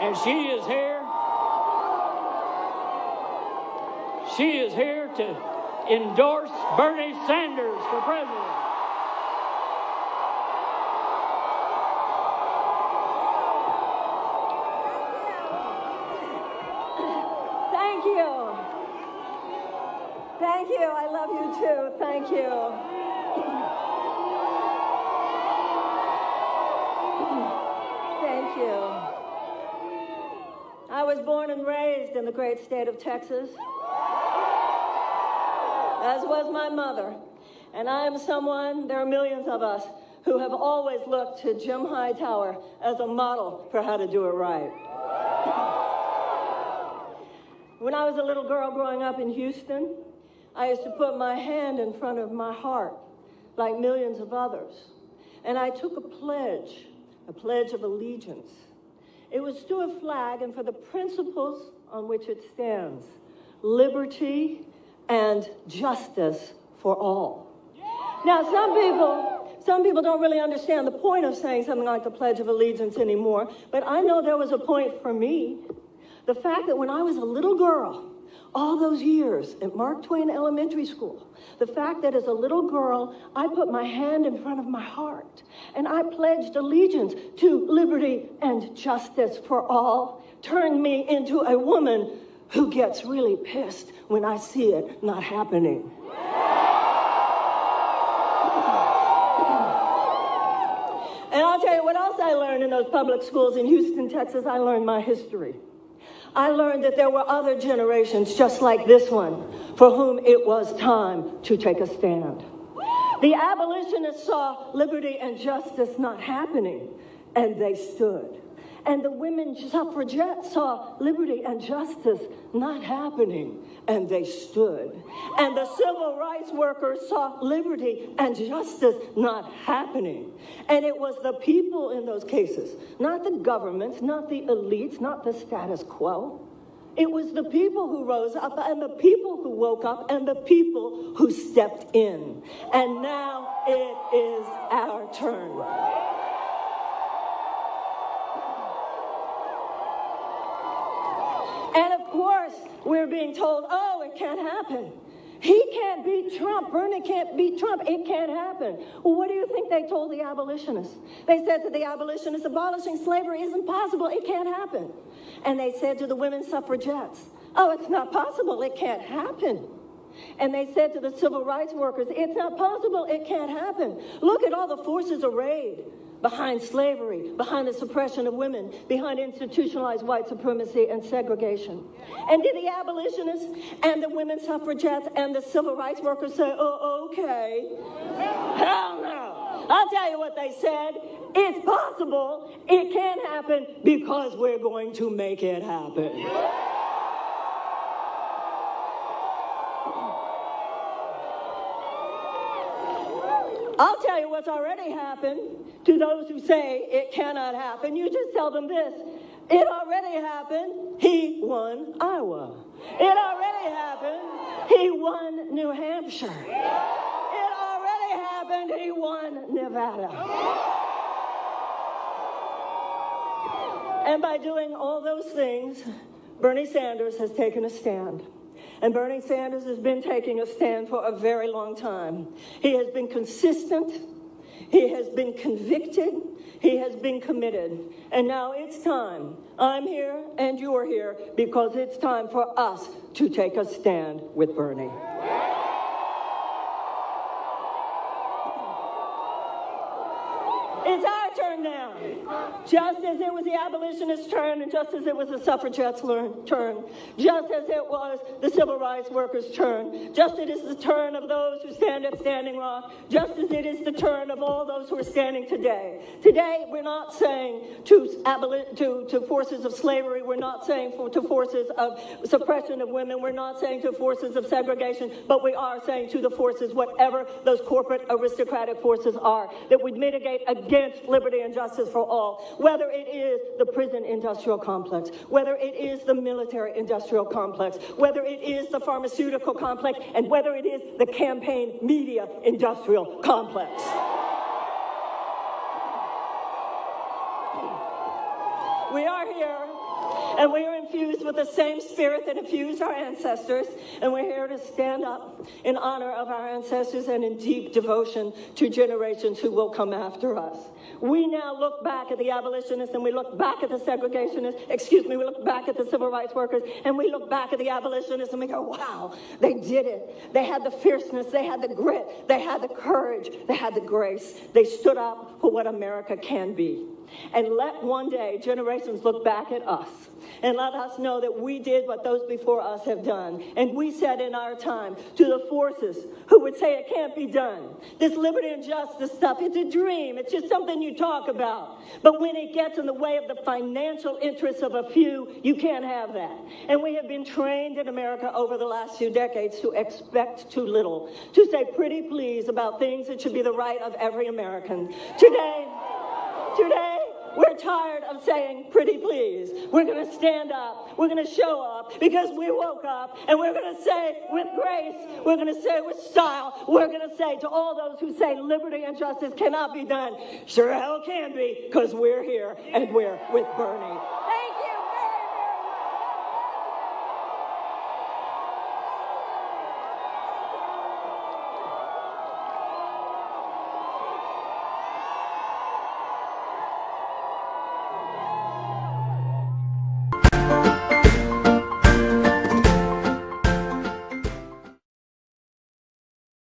And she is here. She is here to endorse Bernie Sanders for president. Thank you. Thank you. I love you too. Thank you. Thank you. Was born and raised in the great state of Texas, as was my mother. And I am someone, there are millions of us, who have always looked to Jim Hightower as a model for how to do it right. When I was a little girl growing up in Houston, I used to put my hand in front of my heart, like millions of others. And I took a pledge, a pledge of allegiance. It was to a flag and for the principles on which it stands liberty and justice for all. Now, some people, some people don't really understand the point of saying something like the Pledge of Allegiance anymore, but I know there was a point for me. The fact that when I was a little girl, all those years at Mark Twain Elementary School, the fact that as a little girl, I put my hand in front of my heart and I pledged allegiance to liberty and justice for all turned me into a woman who gets really pissed when I see it not happening. And I'll tell you what else I learned in those public schools in Houston, Texas. I learned my history. I learned that there were other generations just like this one for whom it was time to take a stand. The abolitionists saw liberty and justice not happening, and they stood. And the women suffragettes saw liberty and justice not happening, and they stood. And the civil rights workers saw liberty and justice not happening. And it was the people in those cases, not the governments, not the elites, not the status quo. It was the people who rose up and the people who woke up and the people who stepped in. And now it is our turn. And of course, we're being told, oh, it can't happen. He can't beat Trump. Bernie can't beat Trump. It can't happen. Well, what do you think they told the abolitionists? They said to the abolitionists, abolishing slavery isn't possible. It can't happen. And they said to the women suffragettes, oh, it's not possible. It can't happen. And they said to the civil rights workers, it's not possible. It can't happen. Look at all the forces arrayed behind slavery, behind the suppression of women, behind institutionalized white supremacy and segregation. And did the abolitionists and the women suffragettes and the civil rights workers say, oh, okay? Hell no. I'll tell you what they said. It's possible. It can happen because we're going to make it happen. I'll tell you what's already happened to those who say it cannot happen. You just tell them this. It already happened. He won Iowa. It already happened. He won New Hampshire. It already happened. He won Nevada. And by doing all those things, Bernie Sanders has taken a stand. And Bernie Sanders has been taking a stand for a very long time. He has been consistent. He has been convicted. He has been committed. And now it's time. I'm here and you're here because it's time for us to take a stand with Bernie. It's our turn now. Just as it was the abolitionists' turn, and just as it was the suffragettes' turn, just as it was the civil rights workers' turn, just as it is the turn of those who stand at Standing Rock, just as it is the turn of all those who are standing today. Today, we're not saying to, to, to forces of slavery, we're not saying for, to forces of suppression of women, we're not saying to forces of segregation, but we are saying to the forces, whatever those corporate aristocratic forces are, that would mitigate against liberty and justice for all, whether it is the prison industrial complex, whether it is the military industrial complex, whether it is the pharmaceutical complex, and whether it is the campaign media industrial complex. We are here, and we are infused with the same spirit that infused our ancestors, and we're here to stand up in honor of our ancestors and in deep devotion to generations who will come after us. We now look back at the abolitionists and we look back at the segregationists, excuse me, we look back at the civil rights workers and we look back at the abolitionists and we go, wow, they did it. They had the fierceness, they had the grit, they had the courage, they had the grace. They stood up for what America can be. And let one day generations look back at us and let us know that we did what those before us have done. And we said in our time to the forces who would say it can't be done, this liberty and justice stuff, it's a dream, it's just something you talk about. But when it gets in the way of the financial interests of a few, you can't have that. And we have been trained in America over the last few decades to expect too little, to say pretty please about things that should be the right of every American. Today, today, we're tired of saying pretty please. We're going to stand up. We're going to show up because we woke up and we're going to say with grace, we're going to say with style, we're going to say to all those who say liberty and justice cannot be done, sure hell can be because we're here and we're with Bernie.